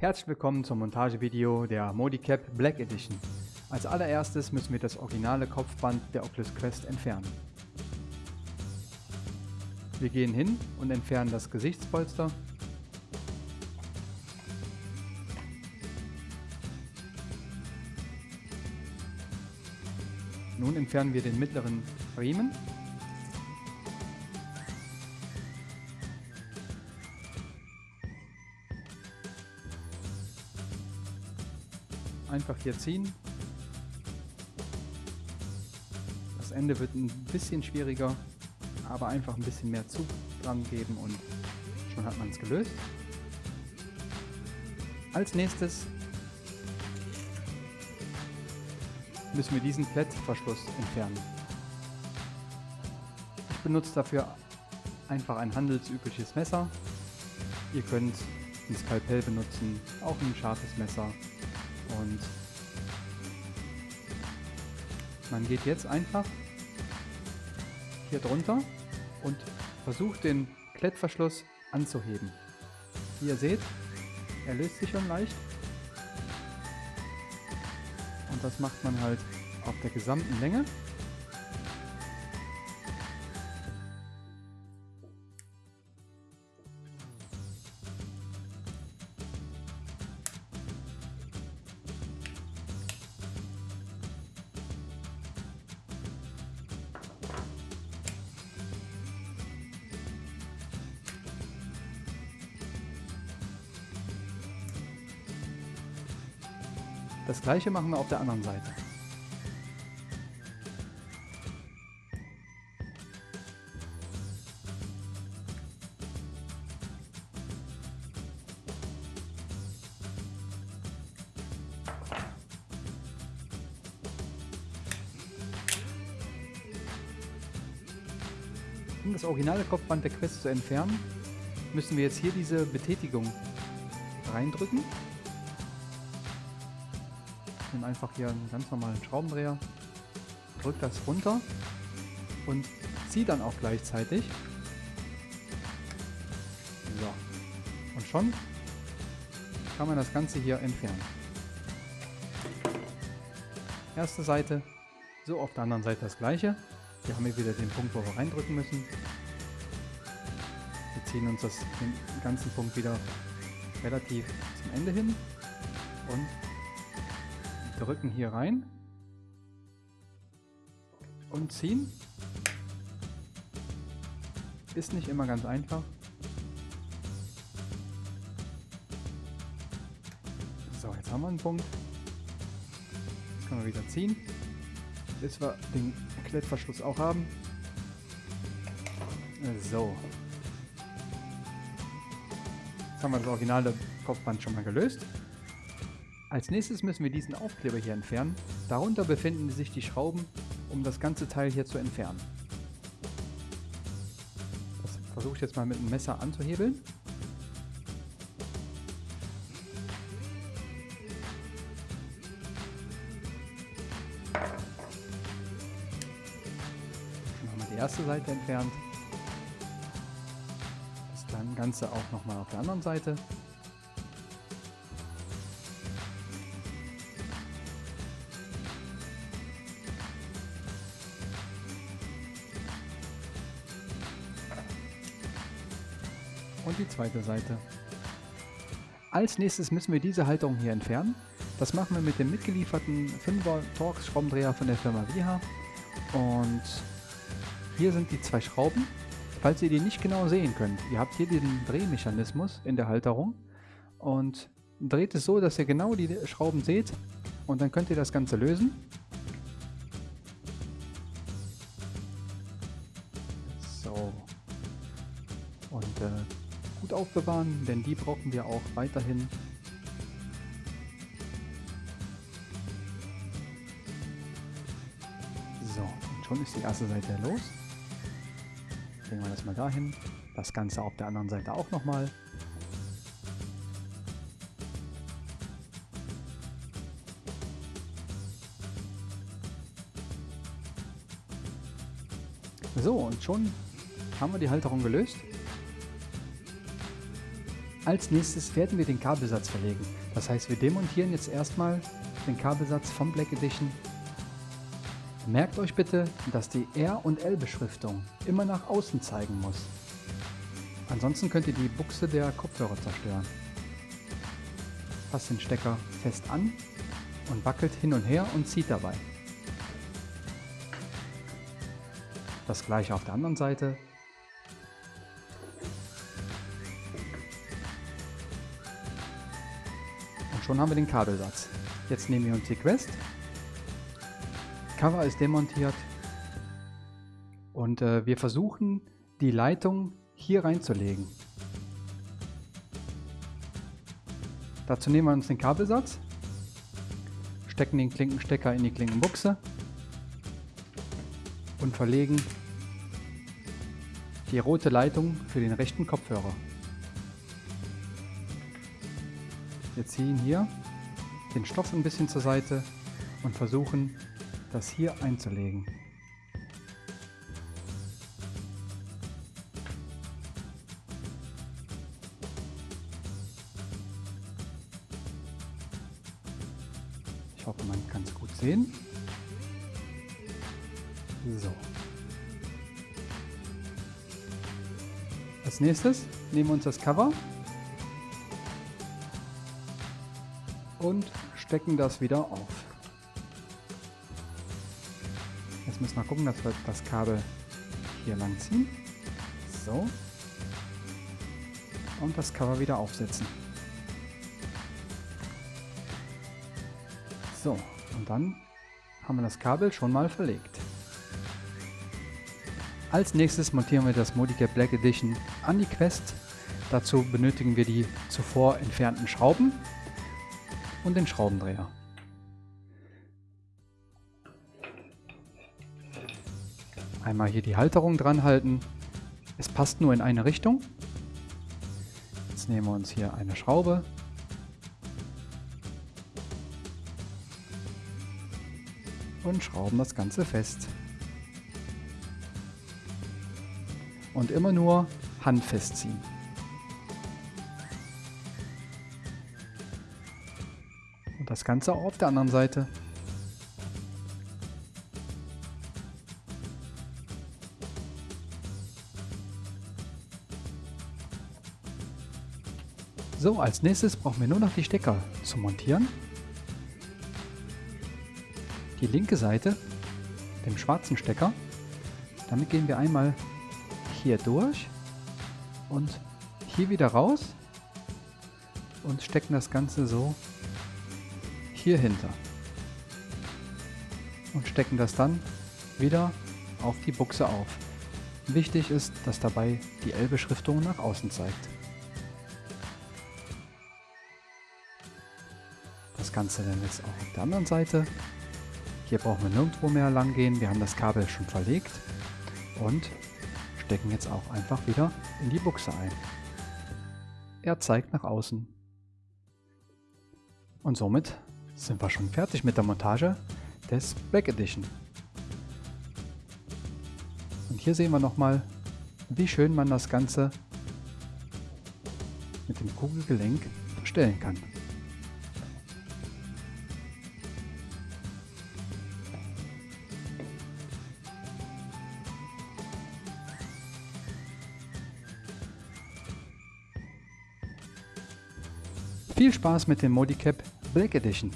Herzlich willkommen zum Montagevideo der Modicap Black Edition. Als allererstes müssen wir das originale Kopfband der Oculus Quest entfernen. Wir gehen hin und entfernen das Gesichtspolster. Nun entfernen wir den mittleren Riemen einfach hier ziehen. Das Ende wird ein bisschen schwieriger, aber einfach ein bisschen mehr Zug dran geben und schon hat man es gelöst. Als nächstes müssen wir diesen Klettverschluss entfernen. Ich benutze dafür einfach ein handelsübliches Messer. Ihr könnt ein Skalpell benutzen, auch ein scharfes Messer und man geht jetzt einfach hier drunter und versucht den Klettverschluss anzuheben. Wie ihr seht, er löst sich schon leicht. Und das macht man halt auf der gesamten Länge. Das gleiche machen wir auf der anderen Seite. Um das originale Kopfband der Quest zu entfernen, müssen wir jetzt hier diese Betätigung reindrücken. Nehme einfach hier einen ganz normalen Schraubendreher, drücke das runter und ziehe dann auch gleichzeitig. So. Und schon kann man das Ganze hier entfernen. Erste Seite, so auf der anderen Seite das gleiche. Hier haben wir wieder den Punkt, wo wir reindrücken müssen. Wir ziehen uns das, den ganzen Punkt wieder relativ zum Ende hin und drücken hier rein und ziehen. Ist nicht immer ganz einfach. So, jetzt haben wir einen Punkt. Jetzt können wir wieder ziehen, bis wir den Klettverschluss auch haben. So. Jetzt haben wir das originale Kopfband schon mal gelöst. Als nächstes müssen wir diesen Aufkleber hier entfernen. Darunter befinden sich die Schrauben, um das ganze Teil hier zu entfernen. Das versuche ich jetzt mal mit dem Messer anzuhebeln. Dann wir die erste Seite entfernt. Das Ganze auch nochmal auf der anderen Seite. Und die zweite Seite. Als nächstes müssen wir diese Halterung hier entfernen. Das machen wir mit dem mitgelieferten 5er Torx Schraubendreher von der Firma Viha. Und hier sind die zwei Schrauben. Falls ihr die nicht genau sehen könnt, ihr habt hier den Drehmechanismus in der Halterung und dreht es so, dass ihr genau die Schrauben seht und dann könnt ihr das Ganze lösen. So. Und äh, gut aufbewahren, denn die brauchen wir auch weiterhin. So, und schon ist die erste Seite los. Legen wir das mal dahin. Das Ganze auf der anderen Seite auch nochmal. So, und schon haben wir die Halterung gelöst. Als nächstes werden wir den Kabelsatz verlegen. Das heißt, wir demontieren jetzt erstmal den Kabelsatz vom Black Edition. Merkt euch bitte, dass die R- und L-Beschriftung immer nach außen zeigen muss. Ansonsten könnt ihr die Buchse der Kopfhörer zerstören. Passt den Stecker fest an und wackelt hin und her und zieht dabei. Das gleiche auf der anderen Seite. Schon haben wir den Kabelsatz. Jetzt nehmen wir uns die Quest. Cover ist demontiert. Und äh, wir versuchen die Leitung hier reinzulegen. Dazu nehmen wir uns den Kabelsatz, stecken den Klinkenstecker in die Klinkenbuchse und verlegen die rote Leitung für den rechten Kopfhörer. Wir ziehen hier den Stoff ein bisschen zur Seite und versuchen das hier einzulegen. Ich hoffe, man kann es gut sehen. So. Als nächstes nehmen wir uns das Cover und stecken das wieder auf. Jetzt müssen wir gucken, dass wir das Kabel hier lang ziehen. So. Und das Cover wieder aufsetzen. So, und dann haben wir das Kabel schon mal verlegt. Als nächstes montieren wir das Modicap Black Edition an die Quest. Dazu benötigen wir die zuvor entfernten Schrauben und den Schraubendreher. Einmal hier die Halterung dran halten. Es passt nur in eine Richtung. Jetzt nehmen wir uns hier eine Schraube. Und schrauben das Ganze fest. Und immer nur handfest ziehen. Das Ganze auch auf der anderen Seite. So, als nächstes brauchen wir nur noch die Stecker zu montieren. Die linke Seite, dem schwarzen Stecker. Damit gehen wir einmal hier durch und hier wieder raus und stecken das Ganze so hier hinter. Und stecken das dann wieder auf die Buchse auf. Wichtig ist, dass dabei die L-Beschriftung nach außen zeigt. Das Ganze dann jetzt auch auf der anderen Seite. Hier brauchen wir nirgendwo mehr lang gehen. Wir haben das Kabel schon verlegt und stecken jetzt auch einfach wieder in die Buchse ein. Er zeigt nach außen. Und somit sind wir schon fertig mit der Montage des Black Edition. Und hier sehen wir nochmal, wie schön man das Ganze mit dem Kugelgelenk verstellen kann. Viel Spaß mit dem Modicap Black Edition.